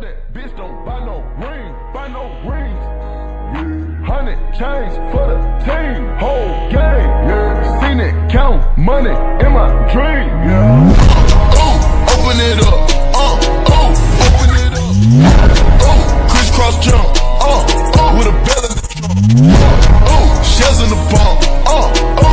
That bitch, don't buy no ring, buy no rings. Yeah. Hundred chains for the team, whole game. Yeah. Seen it count money in my dream. Yeah. Ooh, open it up. Uh, ooh, open it up. Ooh, crisscross jump. Uh, ooh, with a bell in the drum. Uh, ooh, shells in the bomb. Uh, ooh.